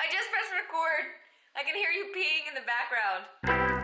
I just pressed record. I can hear you peeing in the background.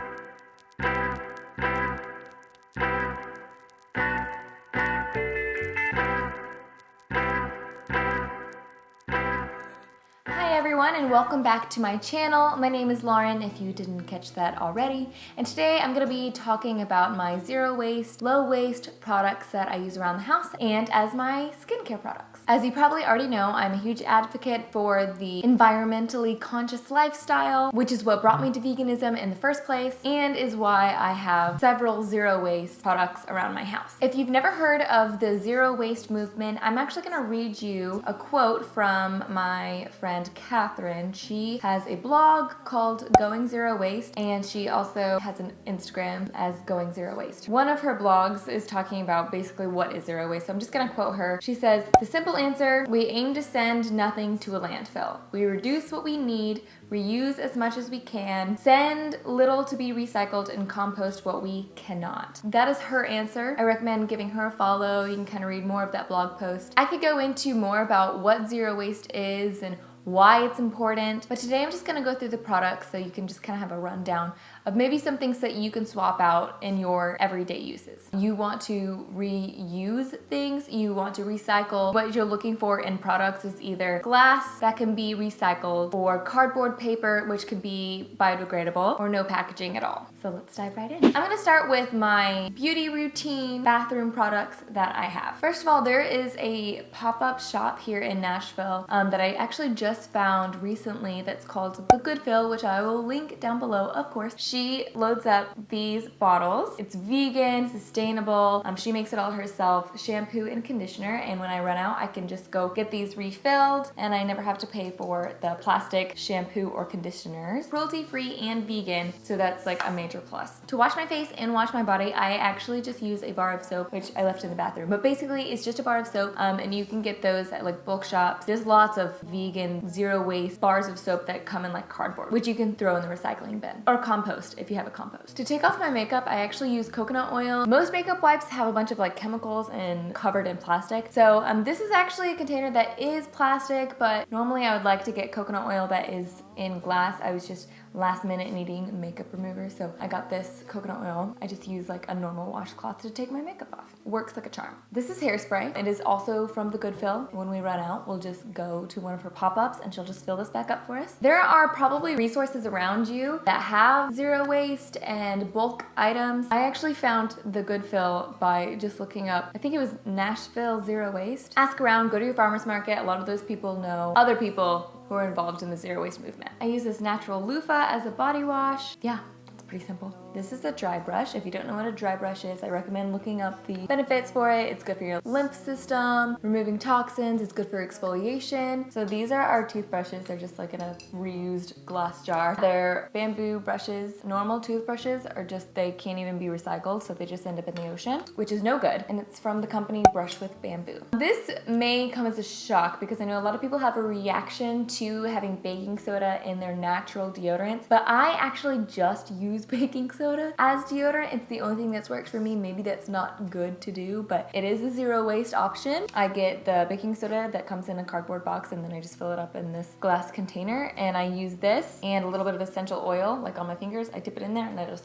Everyone and welcome back to my channel. My name is Lauren if you didn't catch that already. And today I'm gonna be talking about my zero waste, low waste products that I use around the house and as my skincare products. As you probably already know, I'm a huge advocate for the environmentally conscious lifestyle, which is what brought me to veganism in the first place and is why I have several zero waste products around my house. If you've never heard of the zero waste movement, I'm actually gonna read you a quote from my friend Catherine. She has a blog called Going Zero Waste and she also has an Instagram as Going Zero Waste. One of her blogs is talking about basically what is zero waste. So I'm just gonna quote her. She says, the simple answer, we aim to send nothing to a landfill. We reduce what we need, reuse as much as we can, send little to be recycled, and compost what we cannot. That is her answer. I recommend giving her a follow. You can kind of read more of that blog post. I could go into more about what zero waste is and why it's important. But today I'm just gonna go through the products so you can just kind of have a rundown of maybe some things that you can swap out in your everyday uses. You want to reuse things, you want to recycle. What you're looking for in products is either glass that can be recycled or cardboard paper, which could be biodegradable or no packaging at all. So let's dive right in. I'm gonna start with my beauty routine bathroom products that I have. First of all, there is a pop-up shop here in Nashville um, that I actually just found recently that's called The Good Fill, which I will link down below, of course. She loads up these bottles. It's vegan, sustainable. Um, she makes it all herself, shampoo and conditioner. And when I run out, I can just go get these refilled and I never have to pay for the plastic shampoo or conditioners. Cruelty free and vegan, so that's like a major plus. To wash my face and wash my body, I actually just use a bar of soap, which I left in the bathroom. But basically, it's just a bar of soap um, and you can get those at like bulk shops. There's lots of vegan, zero waste bars of soap that come in like cardboard, which you can throw in the recycling bin or compost compost if you have a compost. To take off my makeup, I actually use coconut oil. Most makeup wipes have a bunch of like chemicals and covered in plastic. So um, this is actually a container that is plastic, but normally I would like to get coconut oil that is in glass. I was just last minute needing makeup remover. So I got this coconut oil. I just use like a normal washcloth to take my makeup off. Works like a charm. This is hairspray. It is also from the Good Fill. When we run out, we'll just go to one of her pop-ups and she'll just fill this back up for us. There are probably resources around you that have zero waste and bulk items. I actually found the Good Fill by just looking up, I think it was Nashville Zero Waste. Ask around, go to your farmer's market. A lot of those people know other people who are involved in the zero waste movement. I use this natural loofah as a body wash. Yeah, it's pretty simple. This is a dry brush. If you don't know what a dry brush is, I recommend looking up the benefits for it. It's good for your lymph system, removing toxins, it's good for exfoliation. So these are our toothbrushes. They're just like in a reused glass jar. They're bamboo brushes. Normal toothbrushes are just, they can't even be recycled, so they just end up in the ocean, which is no good. And it's from the company Brush with Bamboo. This may come as a shock because I know a lot of people have a reaction to having baking soda in their natural deodorants, but I actually just use baking soda soda as deodorant. It's the only thing that's worked for me. Maybe that's not good to do, but it is a zero waste option. I get the baking soda that comes in a cardboard box and then I just fill it up in this glass container and I use this and a little bit of essential oil like on my fingers. I dip it in there and I just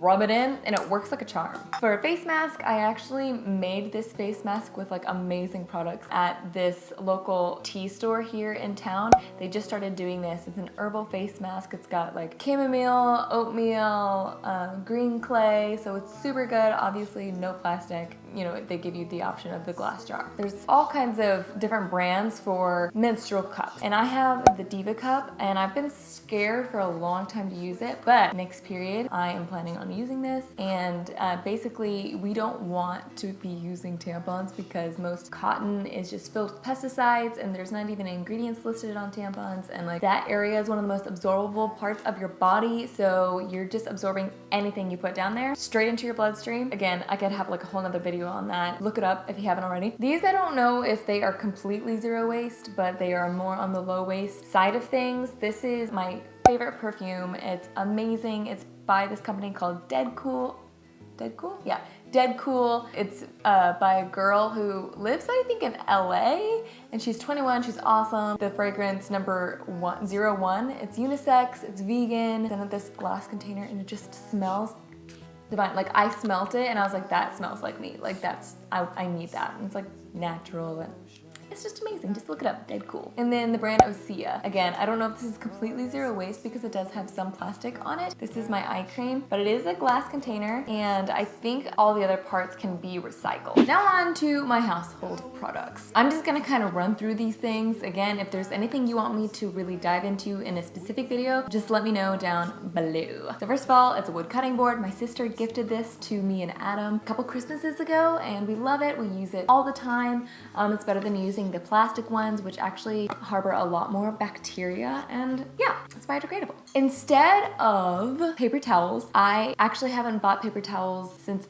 rub it in and it works like a charm. For a face mask, I actually made this face mask with like amazing products at this local tea store here in town. They just started doing this. It's an herbal face mask. It's got like chamomile, oatmeal, um, green clay, so it's super good. Obviously no plastic. You know, they give you the option of the glass jar. There's all kinds of different brands for menstrual cups. And I have the Diva cup and I've been scared for a long time to use it, but next period I am planning on using this and uh, basically we don't want to be using tampons because most cotton is just filled with pesticides and there's not even ingredients listed on tampons and like that area is one of the most absorbable parts of your body so you're just absorbing anything you put down there straight into your bloodstream. Again, I could have like a whole nother video on that. Look it up if you haven't already. These I don't know if they are completely zero waste but they are more on the low waste side of things. This is my favorite perfume. It's amazing. It's by this company called Dedcool. Dead Cool? Yeah, dead cool. It's uh, by a girl who lives, I think, in LA, and she's 21, she's awesome. The fragrance number one, zero one, it's unisex, it's vegan, it's in this glass container, and it just smells divine. Like I smelt it and I was like, that smells like me. Like that's, I, I need that. And it's like natural and it's just amazing. Just look it up, dead cool. And then the brand Osea. Again, I don't know if this is completely zero waste because it does have some plastic on it. This is my eye cream, but it is a glass container and I think all the other parts can be recycled. Now on to my household products. I'm just gonna kind of run through these things. Again, if there's anything you want me to really dive into in a specific video, just let me know down below. So first of all, it's a wood cutting board. My sister gifted this to me and Adam a couple Christmases ago and we love it. We use it all the time. Um, it's better than using the plastic ones, which actually harbor a lot more bacteria and yeah, it's biodegradable. Instead of paper towels, I actually haven't bought paper towels since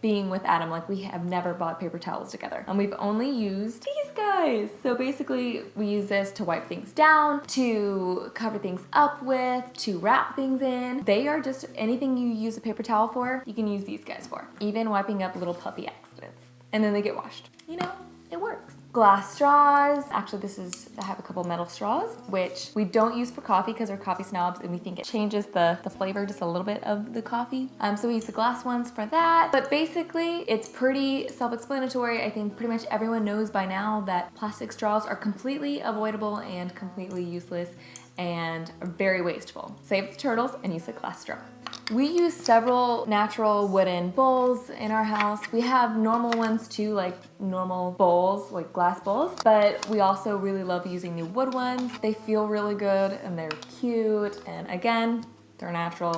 being with Adam, like we have never bought paper towels together. And we've only used these guys. So basically we use this to wipe things down, to cover things up with, to wrap things in. They are just anything you use a paper towel for, you can use these guys for. Even wiping up little puppy accidents. And then they get washed. You know, it works glass straws. Actually, this is, I have a couple metal straws, which we don't use for coffee because we're coffee snobs and we think it changes the, the flavor just a little bit of the coffee. Um, so we use the glass ones for that. But basically, it's pretty self-explanatory. I think pretty much everyone knows by now that plastic straws are completely avoidable and completely useless and very wasteful. Save the turtles and use a glass straw. We use several natural wooden bowls in our house. We have normal ones too, like normal bowls, like glass bowls, but we also really love using the wood ones. They feel really good and they're cute. And again, they're natural,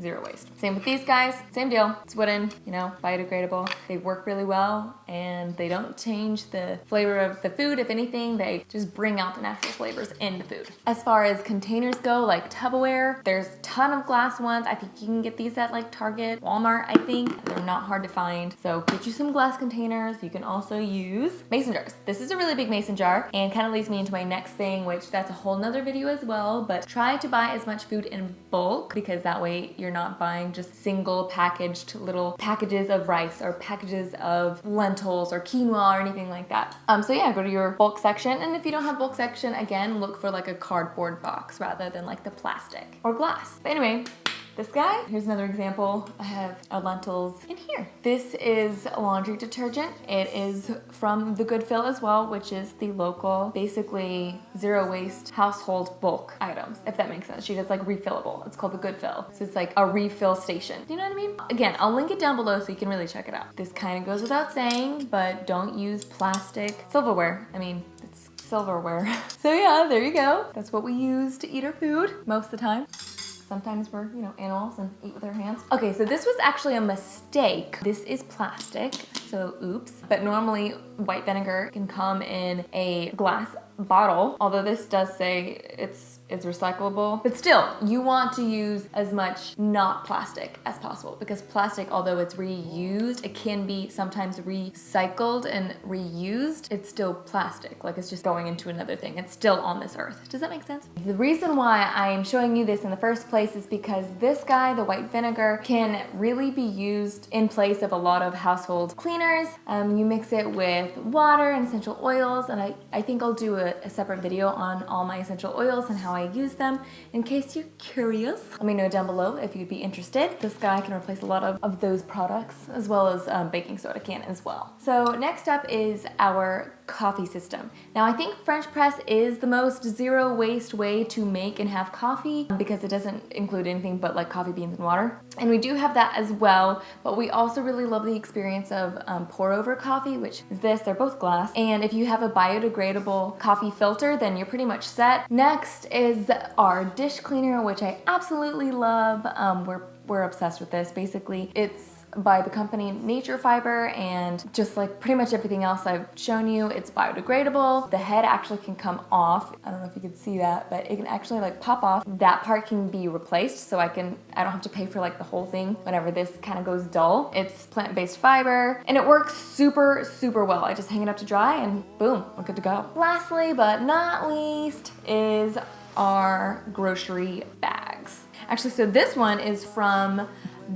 zero waste. Same with these guys, same deal. It's wooden, you know, biodegradable. They work really well and they don't change the flavor of the food. If anything, they just bring out the natural flavors in the food. As far as containers go, like Tupperware, there's a ton of glass ones. I think you can get these at like Target, Walmart, I think. They're not hard to find. So get you some glass containers. You can also use mason jars. This is a really big mason jar and kind of leads me into my next thing, which that's a whole nother video as well, but try to buy as much food in bulk because that way you're not buying just single packaged little packages of rice or packages of lentils or quinoa or anything like that. Um, so yeah, go to your bulk section. And if you don't have bulk section, again, look for like a cardboard box rather than like the plastic or glass. But anyway, this guy, here's another example. I have our lentils in here. This is a laundry detergent. It is from the Goodfill as well, which is the local, basically zero waste household bulk items, if that makes sense. She does like refillable. It's called the Goodfill. So it's like a refill station. Do you know what I mean? Again, I'll link it down below so you can really check it out. This kind of goes without saying, but don't use plastic silverware. I mean, it's silverware. so yeah, there you go. That's what we use to eat our food most of the time. Sometimes we're, you know, animals and eat with our hands. Okay, so this was actually a mistake. This is plastic, so oops. But normally white vinegar can come in a glass bottle, although this does say it's it's recyclable. But still, you want to use as much not plastic as possible because plastic, although it's reused, it can be sometimes recycled and reused. It's still plastic, like it's just going into another thing. It's still on this earth. Does that make sense? The reason why I'm showing you this in the first place is because this guy, the white vinegar, can really be used in place of a lot of household cleaners. Um, you mix it with water and essential oils, and I, I think I'll do a, a separate video on all my essential oils and how I I use them in case you're curious. Let me know down below if you'd be interested. This guy can replace a lot of, of those products as well as um, baking soda can as well. So next up is our coffee system. Now I think French press is the most zero waste way to make and have coffee because it doesn't include anything but like coffee beans and water. And we do have that as well, but we also really love the experience of um, pour over coffee, which is this, they're both glass. And if you have a biodegradable coffee filter, then you're pretty much set. Next is our dish cleaner, which I absolutely love. Um, we're, we're obsessed with this. Basically, it's by the company Nature Fiber and just like pretty much everything else I've shown you, it's biodegradable. The head actually can come off. I don't know if you can see that, but it can actually like pop off. That part can be replaced so I can, I don't have to pay for like the whole thing whenever this kind of goes dull. It's plant-based fiber and it works super, super well. I just hang it up to dry and boom, we're good to go. Lastly, but not least, is our grocery bags. Actually, so this one is from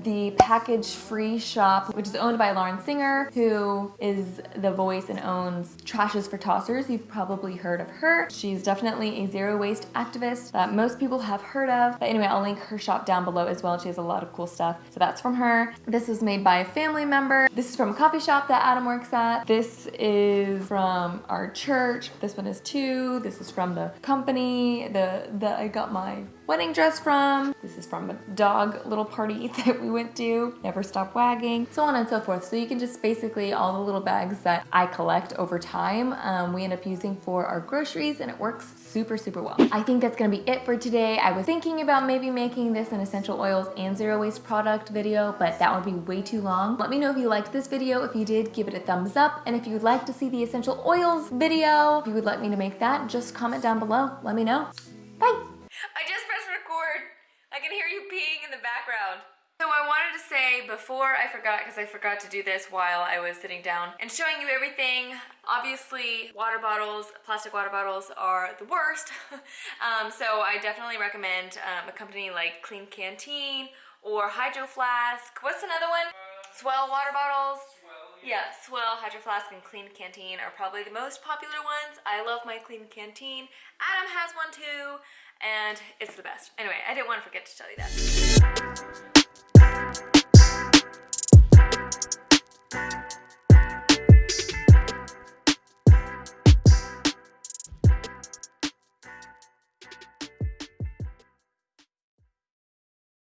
the Package Free shop, which is owned by Lauren Singer, who is the voice and owns Trash is for Tossers. You've probably heard of her. She's definitely a zero waste activist that most people have heard of. But anyway, I'll link her shop down below as well. She has a lot of cool stuff. So that's from her. This was made by a family member. This is from a coffee shop that Adam works at. This is from our church. This one is two. This is from the company the that I got my wedding dress from. This is from a dog little party that we went to. Never stop wagging. So on and so forth. So you can just basically all the little bags that I collect over time, um, we end up using for our groceries and it works super, super well. I think that's gonna be it for today. I was thinking about maybe making this an essential oils and zero waste product video, but that would be way too long. Let me know if you liked this video. If you did, give it a thumbs up. And if you would like to see the essential oils video, if you would like me to make that, just comment down below. Let me know. Bye. I just pressed record. I can hear you peeing in the background. So I wanted to say before I forgot, because I forgot to do this while I was sitting down and showing you everything. Obviously, water bottles, plastic water bottles are the worst. um, so I definitely recommend um, a company like Klean Kanteen or Hydro Flask. What's another one? S'well water bottles. Yeah, S'well, Hydro Flask, and Klean Kanteen are probably the most popular ones. I love my Klean Kanteen. Adam has one too and it's the best. Anyway, I didn't want to forget to tell you that.